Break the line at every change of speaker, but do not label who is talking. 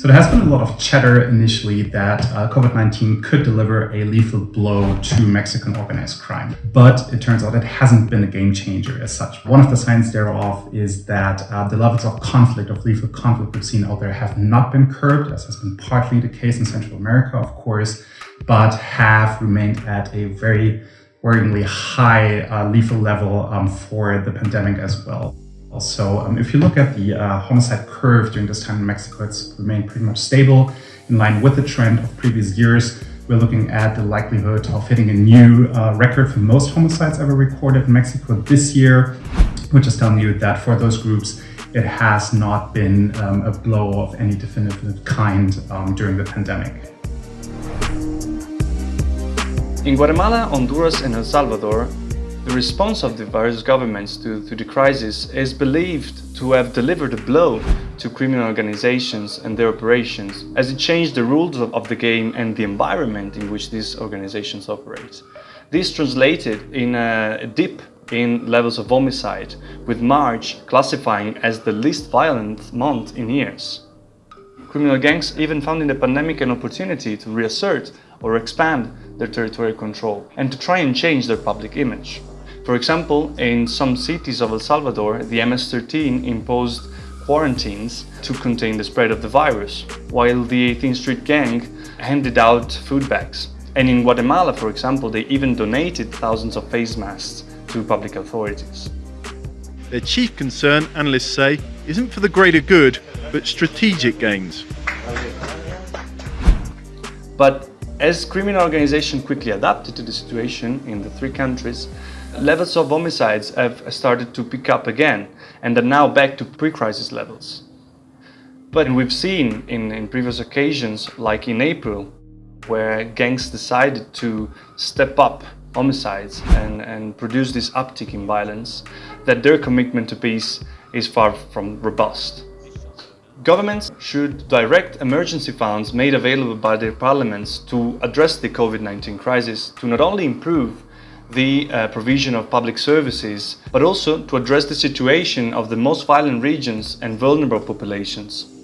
So there has been a lot of chatter initially that uh, COVID-19 could deliver a lethal blow to Mexican organized crime. But it turns out it hasn't been a game changer as such. One of the signs thereof is that uh, the levels of conflict, of lethal conflict we've seen out there have not been curbed, as has been partly the case in Central America, of course, but have remained at a very worryingly high uh, lethal level um, for the pandemic as well. Also, um, if you look at the uh, homicide curve during this time in Mexico, it's remained pretty much stable in line with the trend of previous years. We're looking at the likelihood of hitting a new uh, record for most homicides ever recorded in Mexico this year, which is telling you that for those groups, it has not been um, a blow of any definitive kind um, during the pandemic.
In Guatemala, Honduras and El Salvador, the response of the various governments to, to the crisis is believed to have delivered a blow to criminal organizations and their operations, as it changed the rules of, of the game and the environment in which these organizations operate. This translated in a dip in levels of homicide, with March classifying as the least violent month in years. Criminal gangs even found in the pandemic an opportunity to reassert or expand their territorial control and to try and change their public image. For example, in some cities of El Salvador, the MS-13 imposed quarantines to contain the spread of the virus, while the 18th Street Gang handed out food bags. And in Guatemala, for example, they even donated thousands of face masks to public authorities.
Their chief concern, analysts say, isn't for the greater good, but strategic gains.
But as criminal organizations quickly adapted to the situation in the three countries, levels of homicides have started to pick up again and are now back to pre-crisis levels. But we've seen in, in previous occasions, like in April, where gangs decided to step up homicides and, and produce this uptick in violence, that their commitment to peace is far from robust. Governments should direct emergency funds made available by their parliaments to address the COVID-19 crisis to not only improve the uh, provision of public services, but also to address the situation of the most violent regions and vulnerable populations.